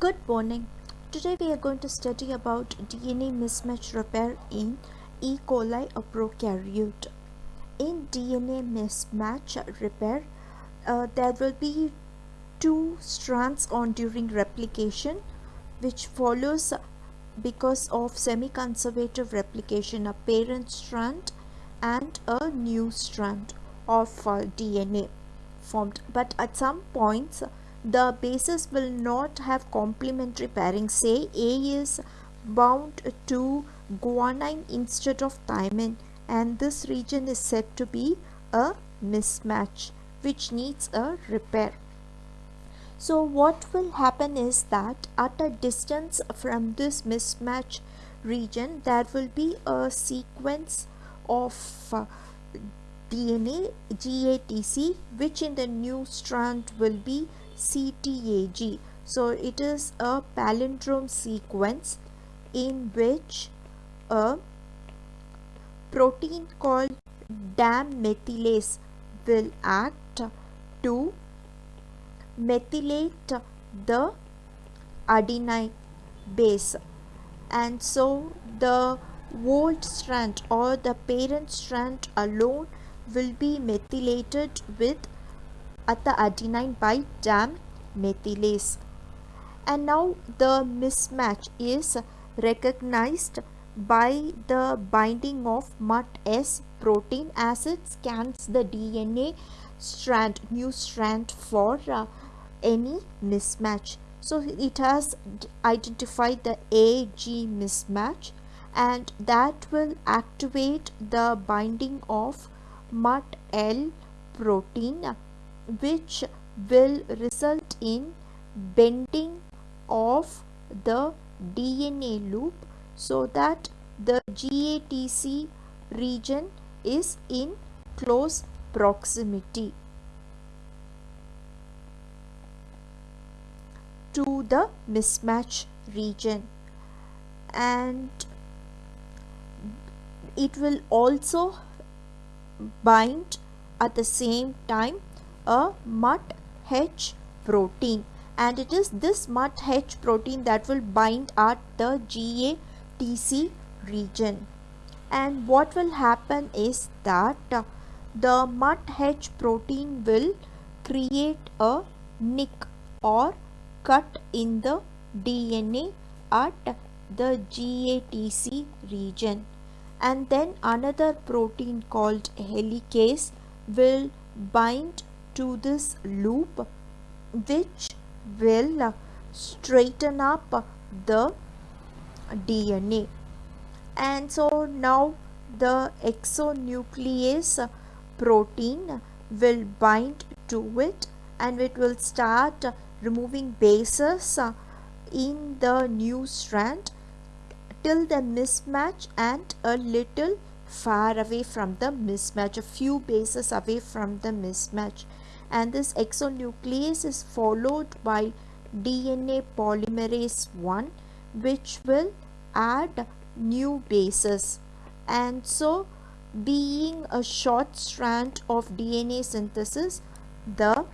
Good morning. Today we are going to study about DNA mismatch repair in E. coli or prokaryote. In DNA mismatch repair, uh, there will be two strands on during replication which follows because of semi-conservative replication a parent strand and a new strand of uh, DNA formed but at some points the bases will not have complementary pairing say A is bound to guanine instead of thymine and this region is said to be a mismatch which needs a repair. So what will happen is that at a distance from this mismatch region there will be a sequence of uh, DNA GATC which in the new strand will be CTAG. So it is a palindrome sequence in which a protein called DAM methylase will act to methylate the adenine base and so the old strand or the parent strand alone will be methylated with at the adenine by DAM methylase and now the mismatch is recognized by the binding of MUT-S protein as it scans the DNA strand new strand for uh, any mismatch. So it has identified the AG mismatch and that will activate the binding of MUT-L protein which will result in bending of the DNA loop so that the GATC region is in close proximity. To the mismatch region. And it will also bind at the same time a MUT-H protein. And it is this MUT-H protein that will bind at the GATC region. And what will happen is that the MUT-H protein will create a nick or cut in the DNA at the GATC region. And then another protein called helicase will bind to this loop which will straighten up the DNA and so now the exonuclease protein will bind to it and it will start removing bases in the new strand till the mismatch and a little far away from the mismatch a few bases away from the mismatch and this exonuclease is followed by DNA polymerase 1 which will add new bases. And so being a short strand of DNA synthesis the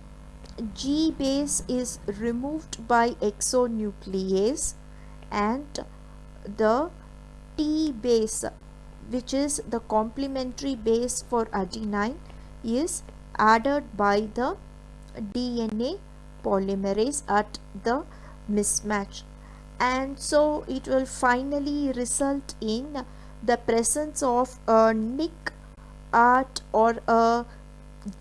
G base is removed by exonuclease and the T base which is the complementary base for adenine is added by the DNA polymerase at the mismatch. And so it will finally result in the presence of a nick at or a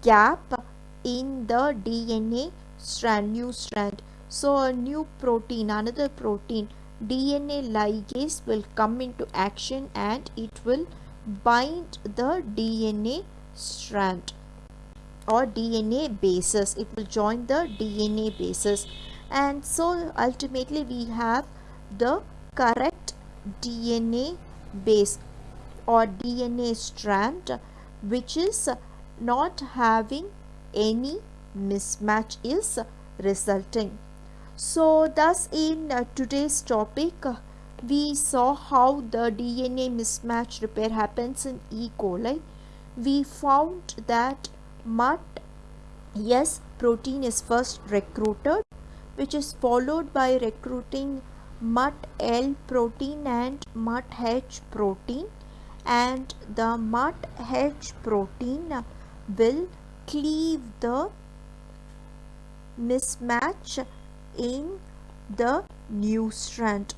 gap in the DNA strand new strand. So a new protein another protein DNA ligase will come into action and it will bind the DNA strand or DNA bases it will join the DNA bases and so ultimately we have the correct DNA base or DNA strand which is not having any mismatch is resulting so thus in today's topic we saw how the DNA mismatch repair happens in E. coli. We found that MUT S protein is first recruited which is followed by recruiting MUT-L protein and MUT-H protein and the MUT-H protein will cleave the mismatch in the new strand.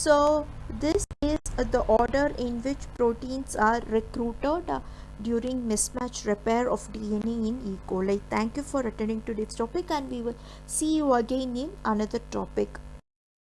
So this is the order in which proteins are recruited uh, during mismatch repair of DNA in E. coli. Thank you for attending today's topic and we will see you again in another topic.